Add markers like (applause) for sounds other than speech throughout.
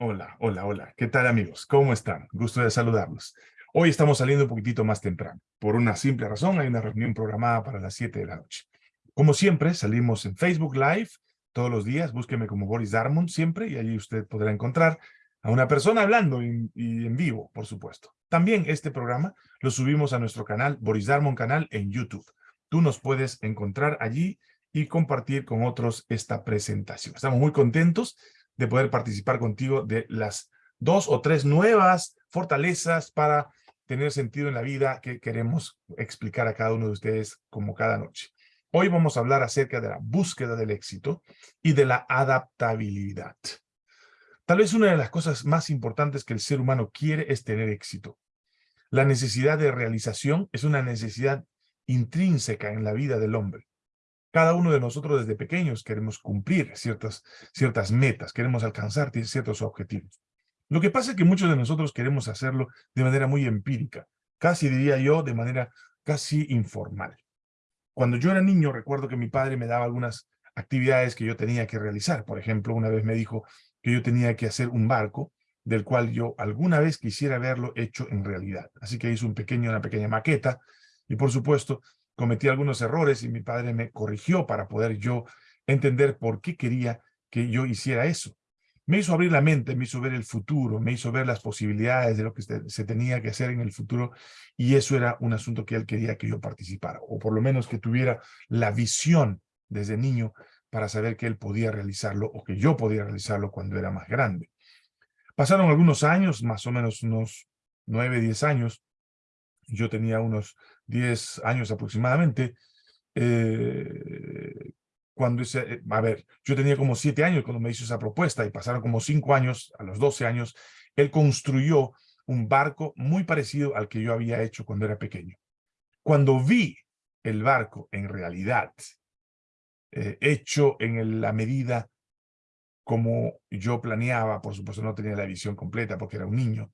Hola, hola, hola. ¿Qué tal amigos? ¿Cómo están? Gusto de saludarlos. Hoy estamos saliendo un poquitito más temprano. Por una simple razón, hay una reunión programada para las 7 de la noche. Como siempre, salimos en Facebook Live todos los días. Búsqueme como Boris Darmon siempre y allí usted podrá encontrar a una persona hablando y, en vivo, por supuesto. También este programa lo subimos a nuestro canal, Boris Darmon Canal, en YouTube. Tú nos puedes encontrar allí y compartir con otros esta presentación. Estamos muy contentos de poder participar contigo de las dos o tres nuevas fortalezas para tener sentido en la vida que queremos explicar a cada uno de ustedes como cada noche. Hoy vamos a hablar acerca de la búsqueda del éxito y de la adaptabilidad. Tal vez una de las cosas más importantes que el ser humano quiere es tener éxito. La necesidad de realización es una necesidad intrínseca en la vida del hombre. Cada uno de nosotros desde pequeños queremos cumplir ciertas, ciertas metas, queremos alcanzar ciertos objetivos. Lo que pasa es que muchos de nosotros queremos hacerlo de manera muy empírica, casi diría yo de manera casi informal. Cuando yo era niño recuerdo que mi padre me daba algunas actividades que yo tenía que realizar. Por ejemplo, una vez me dijo que yo tenía que hacer un barco del cual yo alguna vez quisiera verlo hecho en realidad. Así que hice un pequeño, una pequeña maqueta y por supuesto cometí algunos errores y mi padre me corrigió para poder yo entender por qué quería que yo hiciera eso. Me hizo abrir la mente, me hizo ver el futuro, me hizo ver las posibilidades de lo que se tenía que hacer en el futuro y eso era un asunto que él quería que yo participara o por lo menos que tuviera la visión desde niño para saber que él podía realizarlo o que yo podía realizarlo cuando era más grande. Pasaron algunos años, más o menos unos nueve, diez años, yo tenía unos 10 años aproximadamente, eh, cuando ese, eh, a ver, yo tenía como 7 años cuando me hizo esa propuesta y pasaron como 5 años, a los 12 años, él construyó un barco muy parecido al que yo había hecho cuando era pequeño. Cuando vi el barco en realidad, eh, hecho en la medida como yo planeaba, por supuesto no tenía la visión completa porque era un niño,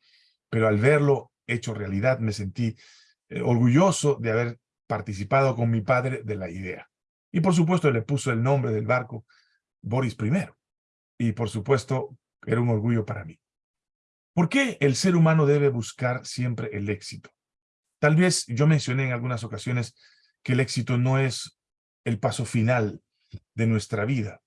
pero al verlo hecho realidad me sentí eh, orgulloso de haber participado con mi padre de la idea. Y por supuesto le puso el nombre del barco Boris I. Y por supuesto era un orgullo para mí. ¿Por qué el ser humano debe buscar siempre el éxito? Tal vez yo mencioné en algunas ocasiones que el éxito no es el paso final de nuestra vida,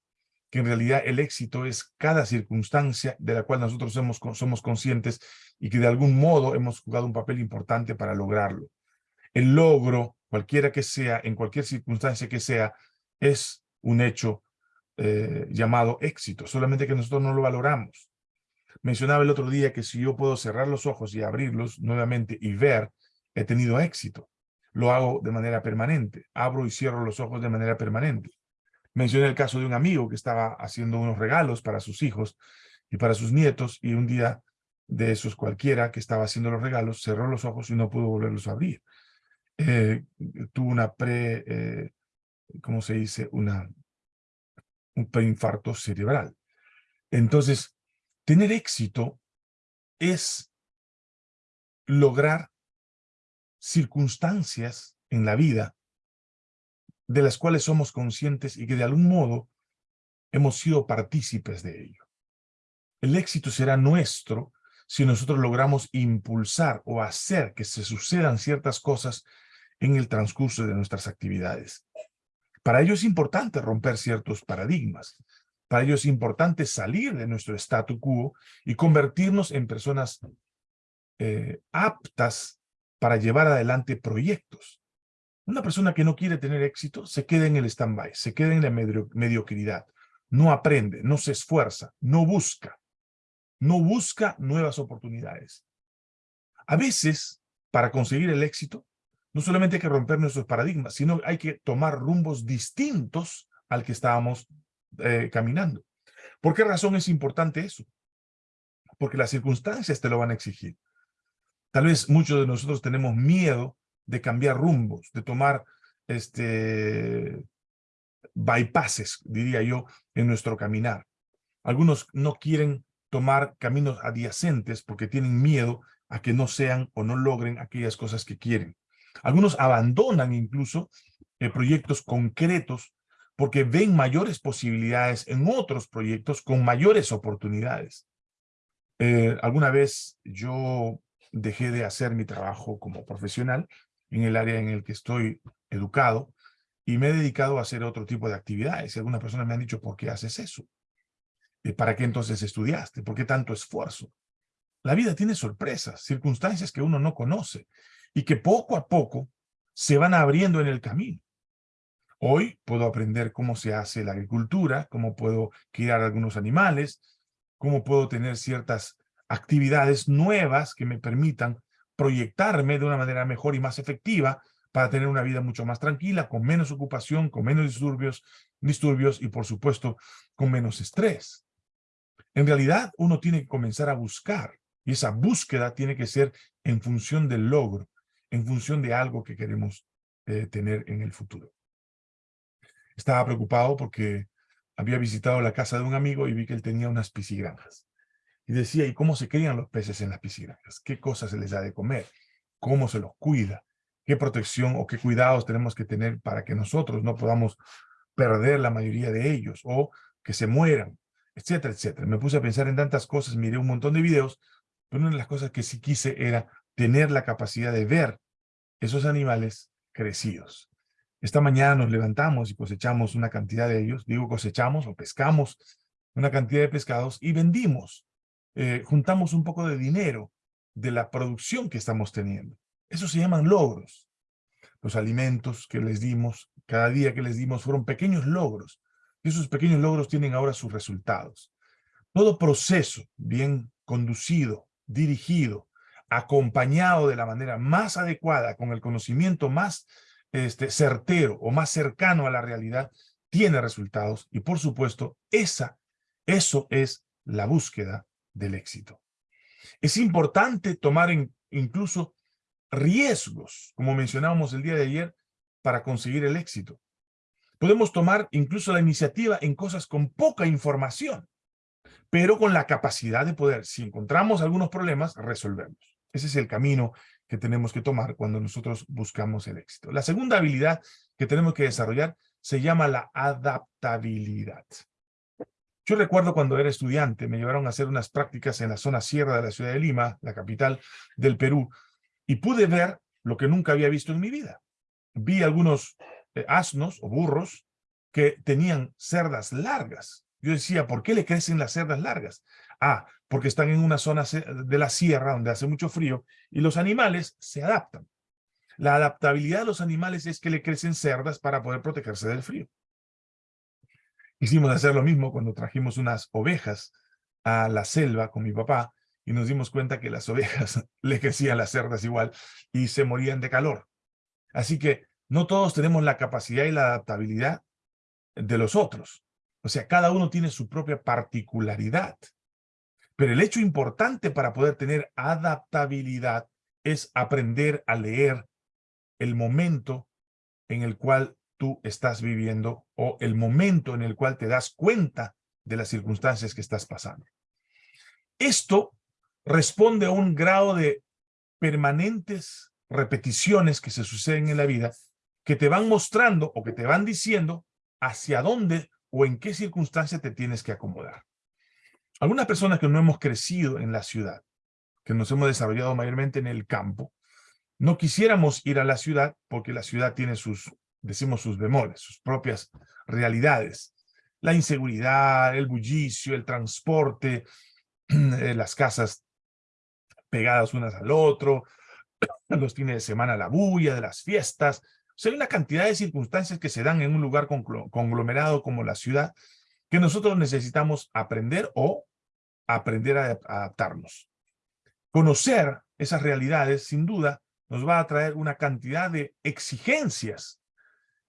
que en realidad el éxito es cada circunstancia de la cual nosotros somos, conscientes y que de algún modo hemos jugado un papel importante para lograrlo. El logro, cualquiera que sea, en cualquier circunstancia que sea, es un hecho eh, llamado éxito, solamente que nosotros no lo valoramos. Mencionaba el otro día que si yo puedo cerrar los ojos y abrirlos nuevamente y ver, he tenido éxito. Lo hago de manera permanente. Abro y cierro los ojos de manera permanente. Mencioné el caso de un amigo que estaba haciendo unos regalos para sus hijos y para sus nietos y un día de esos cualquiera que estaba haciendo los regalos, cerró los ojos y no pudo volverlos a abrir. Eh, tuvo una pre, eh, ¿cómo se dice? Una, un preinfarto cerebral. Entonces, tener éxito es lograr circunstancias en la vida de las cuales somos conscientes y que de algún modo hemos sido partícipes de ello. El éxito será nuestro si nosotros logramos impulsar o hacer que se sucedan ciertas cosas en el transcurso de nuestras actividades. Para ello es importante romper ciertos paradigmas. Para ello es importante salir de nuestro statu quo y convertirnos en personas eh, aptas para llevar adelante proyectos. Una persona que no quiere tener éxito se queda en el stand-by, se queda en la mediocridad, no aprende, no se esfuerza, no busca no busca nuevas oportunidades. A veces, para conseguir el éxito, no solamente hay que romper nuestros paradigmas, sino hay que tomar rumbos distintos al que estábamos eh, caminando. ¿Por qué razón es importante eso? Porque las circunstancias te lo van a exigir. Tal vez muchos de nosotros tenemos miedo de cambiar rumbos, de tomar este bypasses, diría yo, en nuestro caminar. Algunos no quieren tomar caminos adyacentes porque tienen miedo a que no sean o no logren aquellas cosas que quieren. Algunos abandonan incluso eh, proyectos concretos porque ven mayores posibilidades en otros proyectos con mayores oportunidades. Eh, alguna vez yo dejé de hacer mi trabajo como profesional en el área en el que estoy educado y me he dedicado a hacer otro tipo de actividades. Y algunas personas me han dicho, ¿por qué haces eso? ¿Para qué entonces estudiaste? ¿Por qué tanto esfuerzo? La vida tiene sorpresas, circunstancias que uno no conoce y que poco a poco se van abriendo en el camino. Hoy puedo aprender cómo se hace la agricultura, cómo puedo criar algunos animales, cómo puedo tener ciertas actividades nuevas que me permitan proyectarme de una manera mejor y más efectiva para tener una vida mucho más tranquila, con menos ocupación, con menos disturbios, disturbios y por supuesto con menos estrés. En realidad uno tiene que comenzar a buscar y esa búsqueda tiene que ser en función del logro, en función de algo que queremos eh, tener en el futuro. Estaba preocupado porque había visitado la casa de un amigo y vi que él tenía unas piscigranjas. Y decía, ¿y cómo se crían los peces en las piscigranjas? ¿Qué cosas se les da de comer? ¿Cómo se los cuida? ¿Qué protección o qué cuidados tenemos que tener para que nosotros no podamos perder la mayoría de ellos o que se mueran, etcétera, etcétera? Me puse a pensar en tantas cosas, miré un montón de videos, pero una de las cosas que sí quise era tener la capacidad de ver esos animales crecidos. Esta mañana nos levantamos y cosechamos una cantidad de ellos, digo cosechamos o pescamos una cantidad de pescados y vendimos eh, juntamos un poco de dinero de la producción que estamos teniendo. Eso se llaman logros. Los alimentos que les dimos, cada día que les dimos, fueron pequeños logros. Y esos pequeños logros tienen ahora sus resultados. Todo proceso bien conducido, dirigido, acompañado de la manera más adecuada, con el conocimiento más este, certero o más cercano a la realidad, tiene resultados. Y por supuesto, esa, eso es la búsqueda del éxito. Es importante tomar incluso riesgos, como mencionábamos el día de ayer, para conseguir el éxito. Podemos tomar incluso la iniciativa en cosas con poca información, pero con la capacidad de poder, si encontramos algunos problemas, resolverlos. Ese es el camino que tenemos que tomar cuando nosotros buscamos el éxito. La segunda habilidad que tenemos que desarrollar se llama la adaptabilidad. Yo recuerdo cuando era estudiante, me llevaron a hacer unas prácticas en la zona sierra de la ciudad de Lima, la capital del Perú, y pude ver lo que nunca había visto en mi vida. Vi algunos eh, asnos o burros que tenían cerdas largas. Yo decía, ¿por qué le crecen las cerdas largas? Ah, porque están en una zona de la sierra donde hace mucho frío y los animales se adaptan. La adaptabilidad de los animales es que le crecen cerdas para poder protegerse del frío. Hicimos hacer lo mismo cuando trajimos unas ovejas a la selva con mi papá y nos dimos cuenta que las ovejas (laughs) le crecían las cerdas igual y se morían de calor. Así que no todos tenemos la capacidad y la adaptabilidad de los otros. O sea, cada uno tiene su propia particularidad. Pero el hecho importante para poder tener adaptabilidad es aprender a leer el momento en el cual tú estás viviendo o el momento en el cual te das cuenta de las circunstancias que estás pasando. Esto responde a un grado de permanentes repeticiones que se suceden en la vida que te van mostrando o que te van diciendo hacia dónde o en qué circunstancia te tienes que acomodar. Algunas personas que no hemos crecido en la ciudad, que nos hemos desarrollado mayormente en el campo, no quisiéramos ir a la ciudad porque la ciudad tiene sus decimos sus bemoles, sus propias realidades. La inseguridad, el bullicio, el transporte, (clears throat) eh, las casas pegadas unas al otro, (clears throat) los fines de semana la bulla de las fiestas. O sea, hay una cantidad de circunstancias que se dan en un lugar conglomerado como la ciudad que nosotros necesitamos aprender o aprender a adaptarnos. Conocer esas realidades, sin duda, nos va a traer una cantidad de exigencias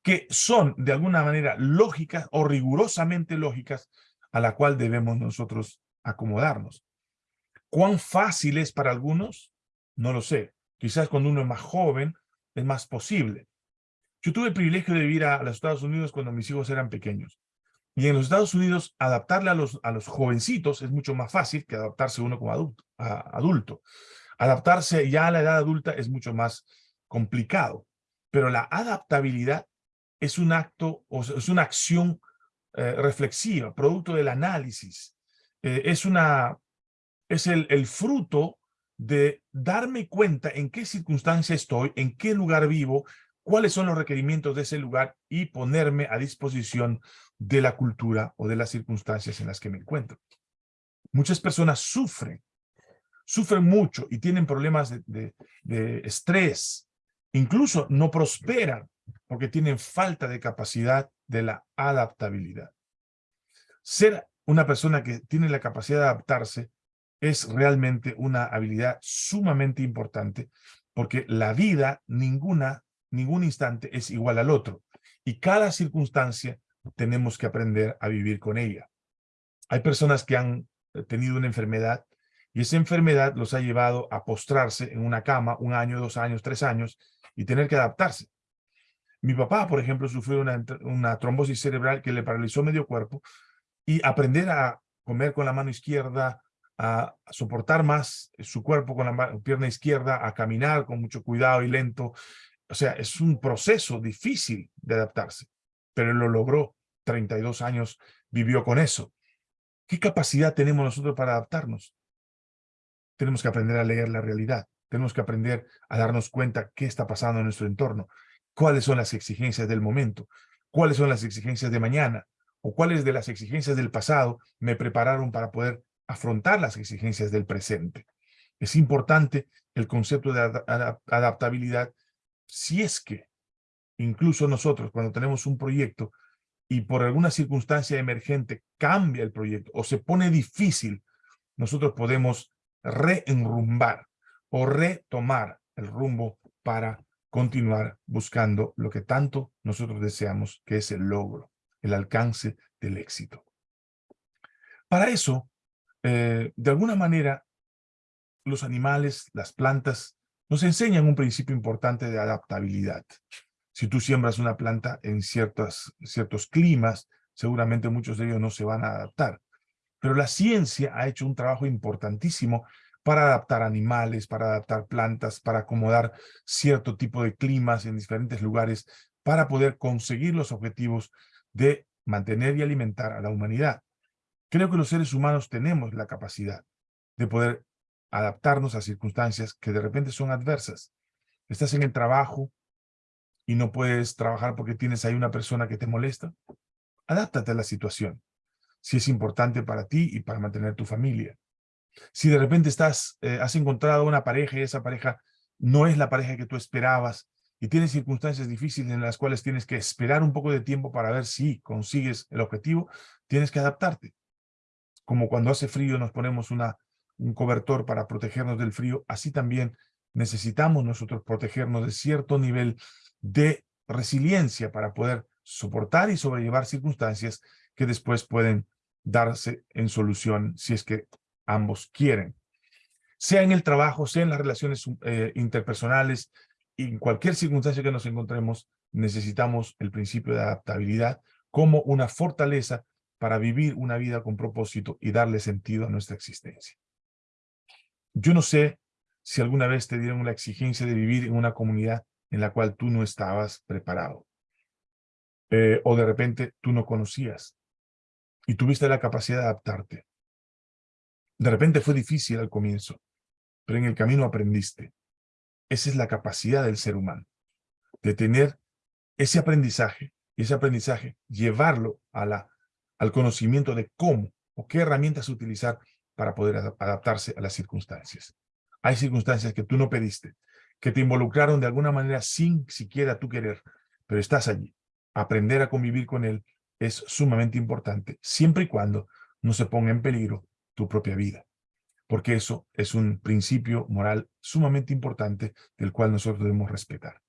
que son de alguna manera lógicas o rigurosamente lógicas a la cual debemos nosotros acomodarnos. ¿Cuán fácil es para algunos? No lo sé. Quizás cuando uno es más joven es más posible. Yo tuve el privilegio de vivir a, los Estados Unidos cuando mis hijos eran pequeños. Y en los Estados Unidos, adaptarle a los, a los jovencitos es mucho más fácil que adaptarse uno como adulto, adulto. Adaptarse ya a la edad adulta es mucho más complicado. Pero la adaptabilidad es un acto, o es una acción eh, reflexiva, producto del análisis. Eh, es una es el, el fruto de darme cuenta en qué circunstancia estoy, en qué lugar vivo, cuáles son los requerimientos de ese lugar y ponerme a disposición de la cultura o de las circunstancias en las que me encuentro. Muchas personas sufren, sufren mucho y tienen problemas de, de estrés, incluso no prosperan porque tienen falta de capacidad de la adaptabilidad. Ser una persona que tiene la capacidad de adaptarse es realmente una habilidad sumamente importante porque la vida, ninguna, ningún instante es igual al otro. Y cada circunstancia tenemos que aprender a vivir con ella. Hay personas que han tenido una enfermedad y esa enfermedad los ha llevado a postrarse en una cama un año, dos años, tres años y tener que adaptarse. Mi papá, por ejemplo, sufrió una, trombosis cerebral que le paralizó medio cuerpo y aprender a comer con la mano izquierda, a soportar más su cuerpo con la pierna izquierda, a caminar con mucho cuidado y lento. O sea, es un proceso difícil de adaptarse, pero lo logró. 32 años vivió con eso. ¿Qué capacidad tenemos nosotros para adaptarnos? Tenemos que aprender a leer la realidad. Tenemos que aprender a darnos cuenta qué está pasando en nuestro entorno, cuáles son las exigencias del momento, cuáles son las exigencias de mañana, o cuáles de las exigencias del pasado me prepararon para poder afrontar las exigencias del presente. Es importante el concepto de adaptabilidad si es que incluso nosotros cuando tenemos un proyecto y por alguna circunstancia emergente cambia el proyecto o se pone difícil, nosotros podemos reenrumbar o retomar el rumbo para continuar buscando lo que tanto nosotros deseamos, que es el logro, el alcance del éxito. Para eso, eh, de alguna manera, los animales, las plantas, nos enseñan un principio importante de adaptabilidad. Si tú siembras una planta en ciertos, ciertos climas, seguramente muchos de ellos no se van a adaptar. Pero la ciencia ha hecho un trabajo importantísimo para adaptar animales, para adaptar plantas, para acomodar cierto tipo de climas en diferentes lugares, para poder conseguir los objetivos de mantener y alimentar a la humanidad. Creo que los seres humanos tenemos la capacidad de poder adaptarnos a circunstancias que de repente son adversas. Estás en el trabajo y no puedes trabajar porque tienes ahí una persona que te molesta. Adáptate a la situación, si es importante para ti y para mantener tu familia. Si de repente estás, eh, has encontrado una pareja y esa pareja no es la pareja que tú esperabas y tienes circunstancias difíciles en las cuales tienes que esperar un poco de tiempo para ver si consigues el objetivo, tienes que adaptarte. Como cuando hace frío nos ponemos una, un cobertor para protegernos del frío, así también necesitamos nosotros protegernos de cierto nivel de resiliencia para poder soportar y sobrellevar circunstancias que después pueden darse en solución si es que ambos quieren. Sea en el trabajo, sea en las relaciones eh, interpersonales, en cualquier circunstancia que nos encontremos, necesitamos el principio de adaptabilidad como una fortaleza para vivir una vida con propósito y darle sentido a nuestra existencia. Yo no sé si alguna vez te dieron la exigencia de vivir en una comunidad en la cual tú no estabas preparado. Eh, o de repente tú no conocías y tuviste la capacidad de adaptarte. De repente fue difícil al comienzo, pero en el camino aprendiste. Esa es la capacidad del ser humano, de tener ese aprendizaje y ese aprendizaje llevarlo a la al conocimiento de cómo o qué herramientas utilizar para poder adaptarse a las circunstancias. Hay circunstancias que tú no pediste, que te involucraron de alguna manera sin siquiera tú querer, pero estás allí. Aprender a convivir con él es sumamente importante, siempre y cuando no se ponga en peligro tu propia vida, porque eso es un principio moral sumamente importante del cual nosotros debemos respetar.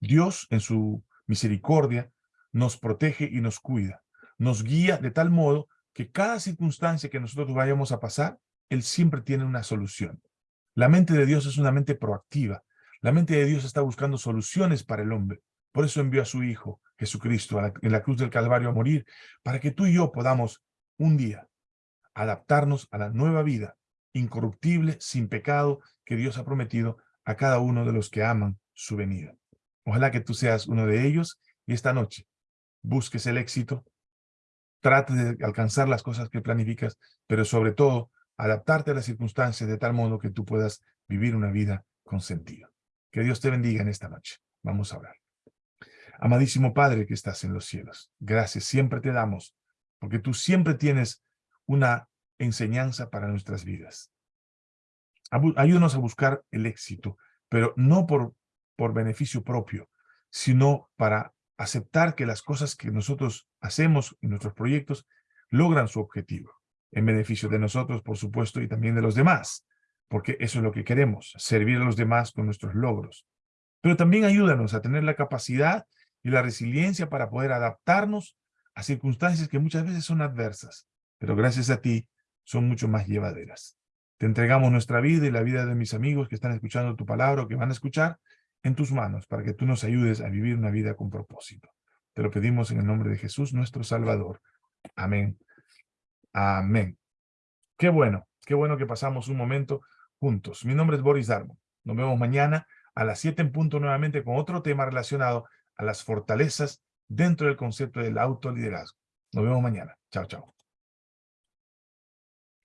Dios, en su misericordia, nos protege y nos cuida, nos guía de tal modo que cada circunstancia que nosotros vayamos a pasar, Él siempre tiene una solución. La mente de Dios es una mente proactiva. La mente de Dios está buscando soluciones para el hombre. Por eso envió a su Hijo, Jesucristo, en la cruz del Calvario a morir, para que tú y yo podamos un día adaptarnos a la nueva vida, incorruptible, sin pecado, que Dios ha prometido a cada uno de los que aman su venida. Ojalá que tú seas uno de ellos y esta noche busques el éxito, trate de alcanzar las cosas que planificas, pero sobre todo adaptarte a las circunstancias de tal modo que tú puedas vivir una vida con sentido. Que Dios te bendiga en esta noche. Vamos a orar. Amadísimo Padre que estás en los cielos, gracias siempre te damos, porque tú siempre tienes una enseñanza para nuestras vidas. Ayúdanos a buscar el éxito, pero no por, por beneficio propio, sino para aceptar que las cosas que nosotros hacemos en nuestros proyectos logran su objetivo, en beneficio de nosotros, por supuesto, y también de los demás, porque eso es lo que queremos, servir a los demás con nuestros logros. Pero también ayúdanos a tener la capacidad y la resiliencia para poder adaptarnos a circunstancias que muchas veces son adversas, pero gracias a ti son mucho más llevaderas. Te entregamos nuestra vida y la vida de mis amigos que están escuchando tu palabra o que van a escuchar en tus manos para que tú nos ayudes a vivir una vida con propósito. Te lo pedimos en el nombre de Jesús, nuestro Salvador. Amén. Amén. Qué bueno, qué bueno que pasamos un momento juntos. Mi nombre es Boris Darmo. Nos vemos mañana a las 7 en punto nuevamente con otro tema relacionado a las fortalezas dentro del concepto del autoliderazgo. Nos vemos mañana. Chao, chao.